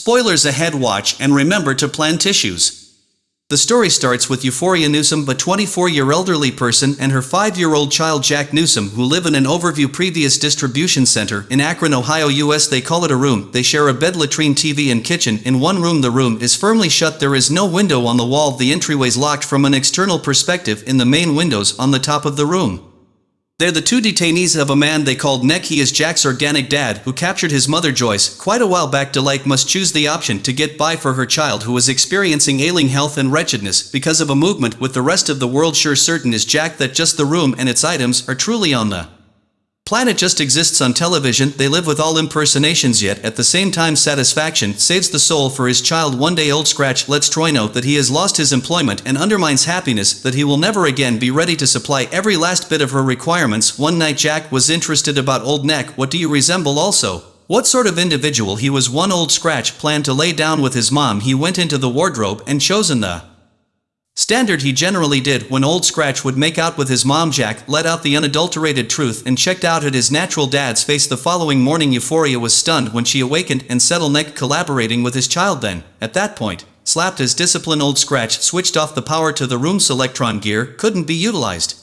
Spoilers ahead watch and remember to plan tissues. The story starts with Euphoria Newsome, a 24-year elderly person, and her 5-year-old child Jack Newsome, who live in an overview previous distribution center in Akron, Ohio, US. They call it a room. They share a bed, latrine, TV, and kitchen. In one room, the room is firmly shut. There is no window on the wall. The entryway's locked from an external perspective in the main windows on the top of the room. They're the two detainees of a man they called Neck. He is Jack's organic dad, who captured his mother Joyce. Quite a while back Delight must choose the option to get by for her child who was experiencing ailing health and wretchedness because of a movement with the rest of the world sure certain is Jack that just the room and its items are truly on the Planet just exists on television, they live with all impersonations yet. At the same time satisfaction saves the soul for his child. One day old Scratch lets Troy note that he has lost his employment and undermines happiness that he will never again be ready to supply every last bit of her requirements. One night Jack was interested about old Neck. What do you resemble also? What sort of individual he was? One old Scratch planned to lay down with his mom. He went into the wardrobe and chosen the Standard he generally did when Old Scratch would make out with his mom Jack let out the unadulterated truth and checked out at his natural dad's face the following morning Euphoria was stunned when she awakened and settled neck collaborating with his child then, at that point, slapped his discipline Old Scratch switched off the power to the room's electron gear couldn't be utilized.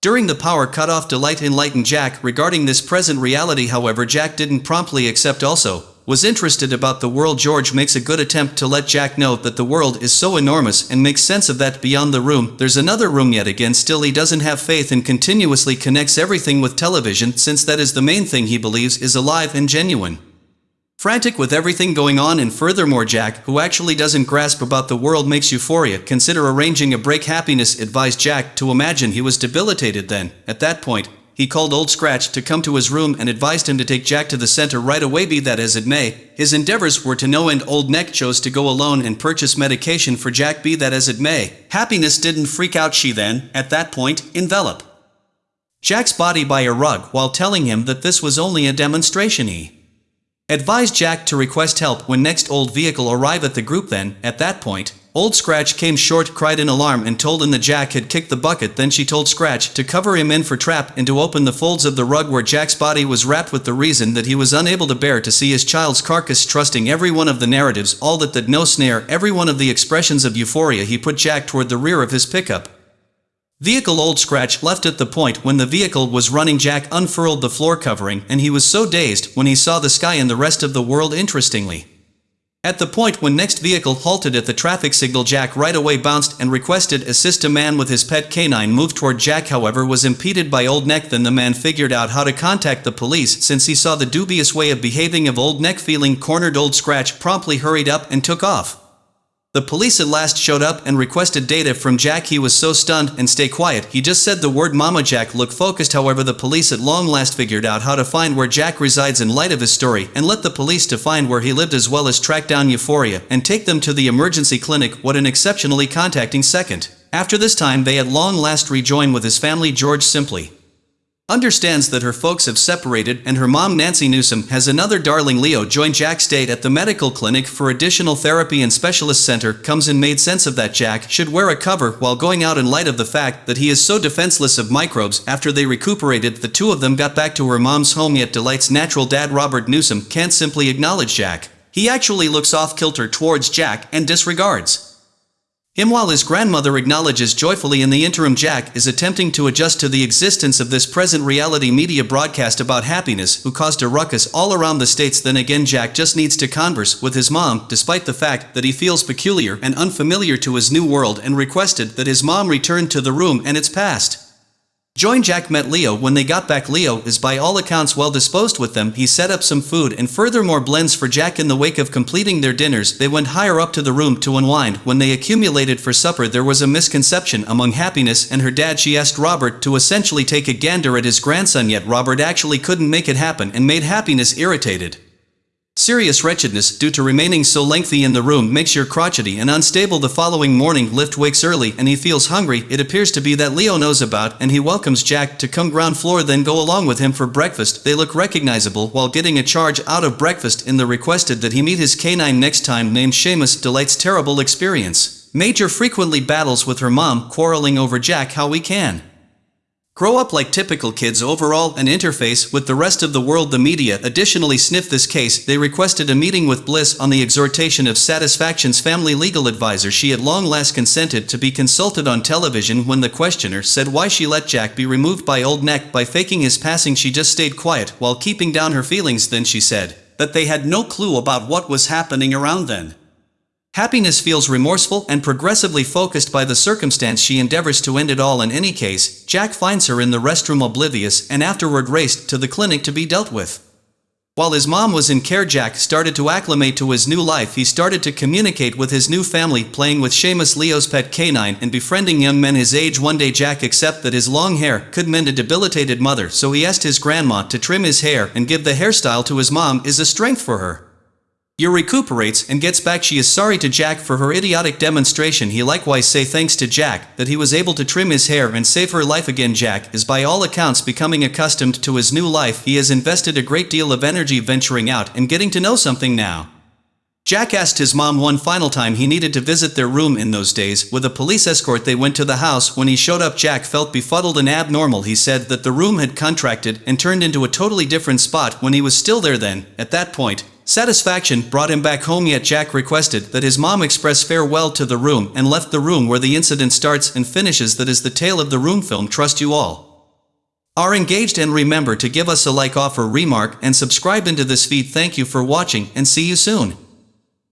During the power cut-off Delight enlightened Jack regarding this present reality however Jack didn't promptly accept also, was interested about the world George makes a good attempt to let Jack know that the world is so enormous and makes sense of that beyond the room. There's another room yet again still he doesn't have faith and continuously connects everything with television since that is the main thing he believes is alive and genuine. Frantic with everything going on and furthermore Jack, who actually doesn't grasp about the world makes euphoria, consider arranging a break happiness advised Jack to imagine he was debilitated then, at that point, he called Old Scratch to come to his room and advised him to take Jack to the center right away be that as it may, his endeavors were to no end. Old Neck chose to go alone and purchase medication for Jack be that as it may. Happiness didn't freak out she then, at that point, envelop. Jack's body by a rug while telling him that this was only a demonstration he advised Jack to request help when next old vehicle arrive at the group then, at that point, Old Scratch came short cried in alarm and told him that Jack had kicked the bucket then she told Scratch to cover him in for trap and to open the folds of the rug where Jack's body was wrapped with the reason that he was unable to bear to see his child's carcass trusting every one of the narratives all that that no snare every one of the expressions of euphoria he put Jack toward the rear of his pickup. Vehicle Old Scratch left at the point when the vehicle was running Jack unfurled the floor covering and he was so dazed when he saw the sky and the rest of the world interestingly. At the point when next vehicle halted at the traffic signal Jack right away bounced and requested assist a man with his pet canine moved toward Jack however was impeded by Old Neck then the man figured out how to contact the police since he saw the dubious way of behaving of Old Neck feeling cornered Old Scratch promptly hurried up and took off. The police at last showed up and requested data from Jack. He was so stunned and stay quiet. He just said the word mama Jack looked focused. However the police at long last figured out how to find where Jack resides in light of his story and let the police to find where he lived as well as track down Euphoria and take them to the emergency clinic what an exceptionally contacting second. After this time they at long last rejoin with his family George simply understands that her folks have separated and her mom Nancy Newsome has another darling Leo join Jack's date at the medical clinic for additional therapy and specialist center comes and made sense of that Jack should wear a cover while going out in light of the fact that he is so defenseless of microbes after they recuperated the two of them got back to her mom's home yet Delight's natural dad Robert Newsome can't simply acknowledge Jack. He actually looks off kilter towards Jack and disregards him while his grandmother acknowledges joyfully in the interim Jack is attempting to adjust to the existence of this present reality media broadcast about happiness who caused a ruckus all around the states then again Jack just needs to converse with his mom despite the fact that he feels peculiar and unfamiliar to his new world and requested that his mom return to the room and its past. Join Jack met Leo. When they got back Leo is by all accounts well disposed with them. He set up some food and furthermore blends for Jack in the wake of completing their dinners. They went higher up to the room to unwind. When they accumulated for supper there was a misconception among Happiness and her dad. She asked Robert to essentially take a gander at his grandson yet Robert actually couldn't make it happen and made Happiness irritated. Serious wretchedness due to remaining so lengthy in the room makes your crotchety and unstable the following morning Lift wakes early and he feels hungry it appears to be that Leo knows about and he welcomes Jack to come ground floor then go along with him for breakfast they look recognizable while getting a charge out of breakfast in the requested that he meet his canine next time named Seamus delights terrible experience. Major frequently battles with her mom quarreling over Jack how we can. Grow up like typical kids overall and interface with the rest of the world. The media additionally sniffed this case. They requested a meeting with Bliss on the exhortation of Satisfaction's family legal advisor. She at long last consented to be consulted on television when the questioner said why she let Jack be removed by Old Neck by faking his passing. She just stayed quiet while keeping down her feelings. Then she said that they had no clue about what was happening around then. Happiness feels remorseful and progressively focused by the circumstance she endeavors to end it all in any case, Jack finds her in the restroom oblivious and afterward raced to the clinic to be dealt with. While his mom was in care Jack started to acclimate to his new life he started to communicate with his new family playing with Seamus Leo's pet canine and befriending young men his age one day Jack accepted that his long hair could mend a debilitated mother so he asked his grandma to trim his hair and give the hairstyle to his mom is a strength for her. Yer recuperates and gets back she is sorry to Jack for her idiotic demonstration he likewise say thanks to Jack that he was able to trim his hair and save her life again Jack is by all accounts becoming accustomed to his new life he has invested a great deal of energy venturing out and getting to know something now. Jack asked his mom one final time he needed to visit their room in those days. With a police escort they went to the house. When he showed up Jack felt befuddled and abnormal. He said that the room had contracted and turned into a totally different spot when he was still there then. At that point, Satisfaction brought him back home yet Jack requested that his mom express farewell to the room and left the room where the incident starts and finishes that is the tale of the room film trust you all. Are engaged and remember to give us a like offer remark and subscribe into this feed thank you for watching and see you soon.